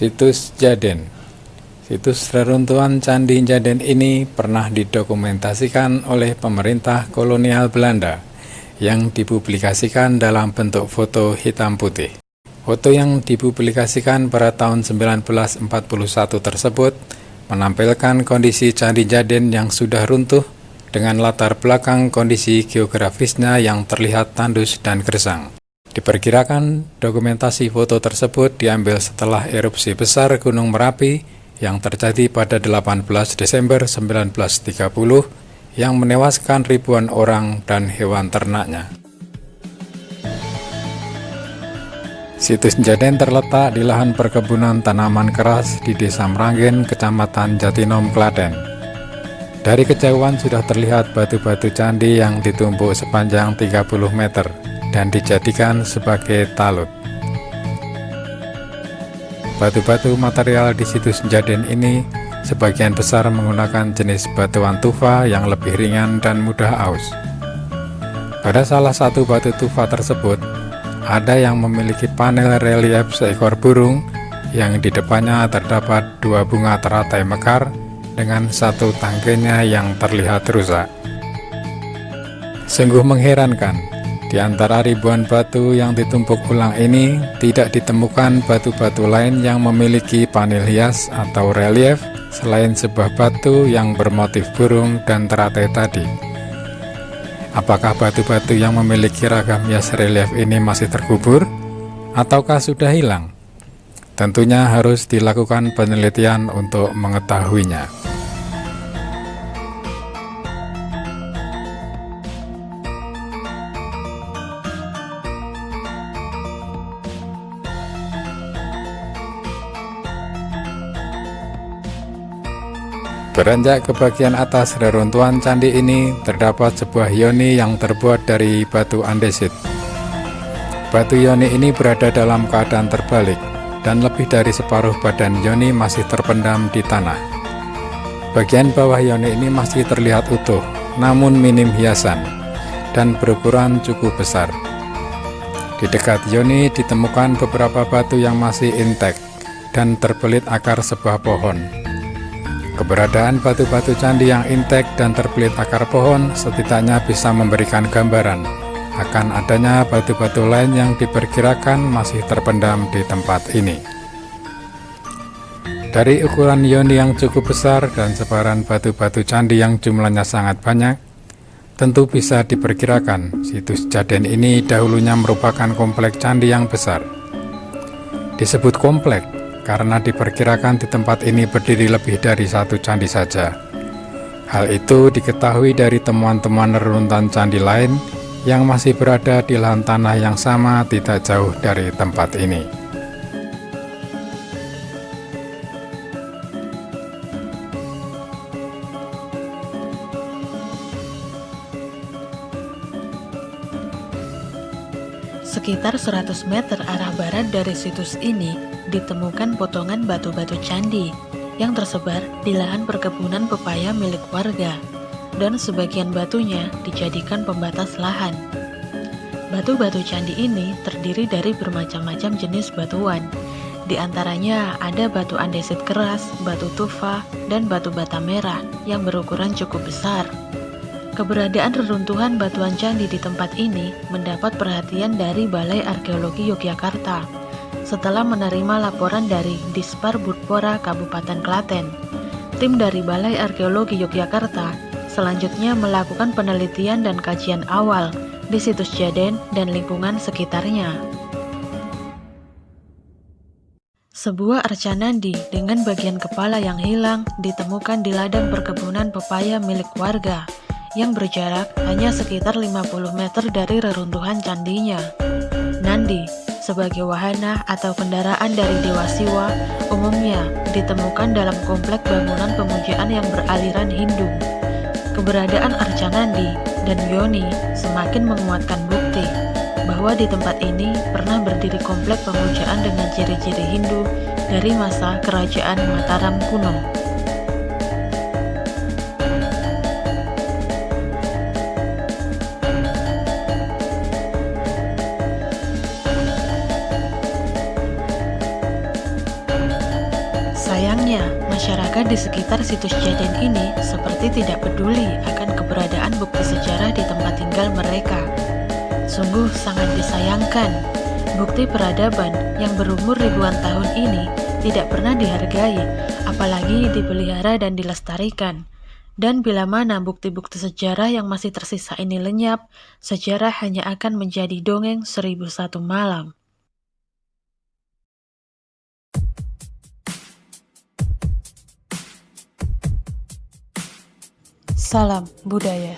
Situs Jaden Situs reruntuhan Candi Jaden ini pernah didokumentasikan oleh pemerintah kolonial Belanda yang dipublikasikan dalam bentuk foto hitam putih. Foto yang dipublikasikan pada tahun 1941 tersebut menampilkan kondisi Candi Jaden yang sudah runtuh dengan latar belakang kondisi geografisnya yang terlihat tandus dan gersang. Diperkirakan dokumentasi foto tersebut diambil setelah erupsi besar Gunung Merapi yang terjadi pada 18 Desember 1930 yang menewaskan ribuan orang dan hewan ternaknya. Situs Jaden terletak di lahan perkebunan tanaman keras di Desa Meranggen, Kecamatan Jatinom, Klaten. Dari kejauhan sudah terlihat batu-batu candi yang ditumpuk sepanjang 30 meter dan dijadikan sebagai talut. Batu-batu material di situs Jaden ini sebagian besar menggunakan jenis batuan tufa yang lebih ringan dan mudah aus. Pada salah satu batu tufa tersebut, ada yang memiliki panel relief seekor burung yang di depannya terdapat dua bunga teratai mekar dengan satu tangkainya yang terlihat rusak. Sungguh mengherankan, di antara ribuan batu yang ditumpuk ulang ini, tidak ditemukan batu-batu lain yang memiliki panel hias atau relief selain sebuah batu yang bermotif burung dan teratai tadi. Apakah batu-batu yang memiliki ragam hias relief ini masih terkubur? Ataukah sudah hilang? Tentunya harus dilakukan penelitian untuk mengetahuinya. Beranjak ke bagian atas reruntuhan candi ini, terdapat sebuah yoni yang terbuat dari batu andesit. Batu yoni ini berada dalam keadaan terbalik, dan lebih dari separuh badan yoni masih terpendam di tanah. Bagian bawah yoni ini masih terlihat utuh, namun minim hiasan, dan berukuran cukup besar. Di dekat yoni ditemukan beberapa batu yang masih intek, dan terbelit akar sebuah pohon. Keberadaan batu-batu candi yang intek dan terbelit akar pohon setidaknya bisa memberikan gambaran akan adanya batu-batu lain yang diperkirakan masih terpendam di tempat ini. Dari ukuran yoni yang cukup besar dan sebaran batu-batu candi yang jumlahnya sangat banyak, tentu bisa diperkirakan situs Jaden ini dahulunya merupakan komplek candi yang besar. Disebut komplek karena diperkirakan di tempat ini berdiri lebih dari satu candi saja. Hal itu diketahui dari temuan-temuan reruntuhan candi lain yang masih berada di lahan tanah yang sama tidak jauh dari tempat ini. Sekitar 100 meter arah barat dari situs ini ditemukan potongan batu-batu candi yang tersebar di lahan perkebunan pepaya milik warga dan sebagian batunya dijadikan pembatas lahan. Batu-batu candi ini terdiri dari bermacam-macam jenis batuan. Di antaranya ada batu andesit keras, batu tufa, dan batu bata merah yang berukuran cukup besar. Keberadaan reruntuhan batuan candi di tempat ini mendapat perhatian dari Balai Arkeologi Yogyakarta setelah menerima laporan dari Dispar Budpora Kabupaten Klaten. Tim dari Balai Arkeologi Yogyakarta selanjutnya melakukan penelitian dan kajian awal di situs Jaden dan lingkungan sekitarnya. Sebuah arca nandi dengan bagian kepala yang hilang ditemukan di ladang perkebunan pepaya milik warga yang berjarak hanya sekitar 50 meter dari reruntuhan candinya. Nandi, sebagai wahana atau kendaraan dari Dewa Siwa, umumnya ditemukan dalam komplek bangunan pemujaan yang beraliran Hindu. Keberadaan Arca Nandi dan Yoni semakin menguatkan bukti bahwa di tempat ini pernah berdiri komplek pemujaan dengan ciri-ciri Hindu dari masa kerajaan Mataram kuno. Sayangnya, masyarakat di sekitar situs Jaden ini seperti tidak peduli akan keberadaan bukti sejarah di tempat tinggal mereka. Sungguh sangat disayangkan, bukti peradaban yang berumur ribuan tahun ini tidak pernah dihargai, apalagi dipelihara dan dilestarikan. Dan bila mana bukti-bukti sejarah yang masih tersisa ini lenyap, sejarah hanya akan menjadi dongeng seribu satu malam. Salam budaya.